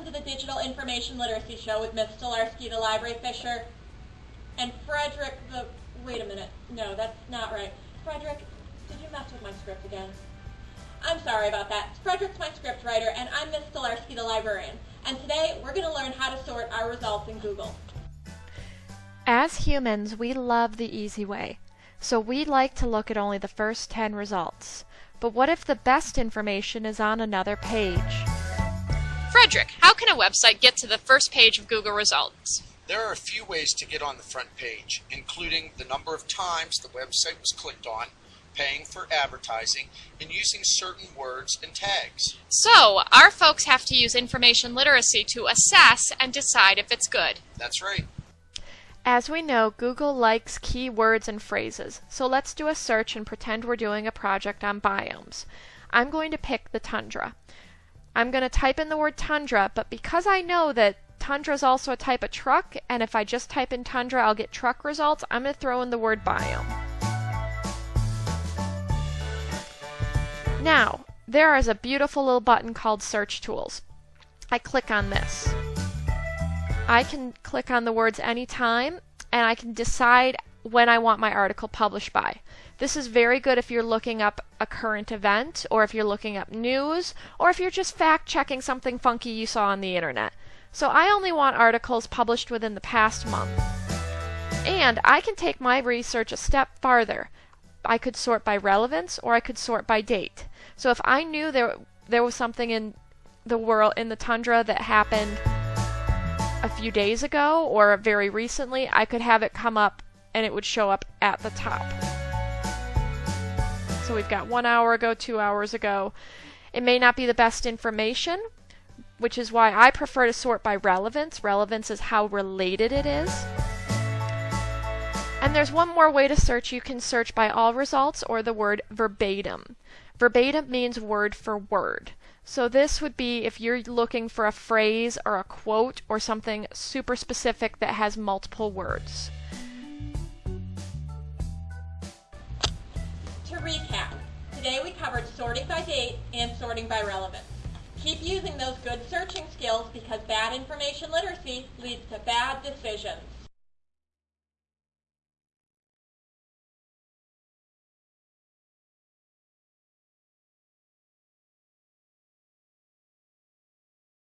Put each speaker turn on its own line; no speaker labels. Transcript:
welcome to the Digital Information Literacy Show with Ms. Stolarski, the library fisher, and Frederick the, wait a minute, no, that's not right. Frederick, did you mess with my script again? I'm sorry about that. Frederick's my script writer, and I'm Ms. Stolarski, the librarian. And today, we're going to learn how to sort our results in Google.
As humans, we love the easy way. So we like to look at only the first 10 results. But what if the best information is on another page?
Frederick, how can a website get to the first page of Google results?
There are a few ways to get on the front page, including the number of times the website was clicked on, paying for advertising, and using certain words and tags.
So, our folks have to use information literacy to assess and decide if it's good.
That's right.
As we know, Google likes keywords and phrases, so let's do a search and pretend we're doing a project on biomes. I'm going to pick the tundra. I'm going to type in the word tundra, but because I know that tundra is also a type of truck, and if I just type in tundra, I'll get truck results, I'm going to throw in the word biome. Now, there is a beautiful little button called Search Tools. I click on this. I can click on the words anytime and I can decide when I want my article published by. This is very good if you're looking up a current event or if you're looking up news or if you're just fact checking something funky you saw on the internet. So I only want articles published within the past month. And I can take my research a step farther. I could sort by relevance or I could sort by date. So if I knew there there was something in the world in the tundra that happened a few days ago or very recently, I could have it come up and it would show up at the top. So we've got one hour ago, two hours ago. It may not be the best information, which is why I prefer to sort by relevance. Relevance is how related it is. And there's one more way to search. You can search by all results or the word verbatim. Verbatim means word for word. So this would be if you're looking for a phrase or a quote or something super specific that has multiple words.
Recap, today we covered sorting by date and sorting by relevance. Keep using those good searching skills because bad information literacy leads to bad decisions.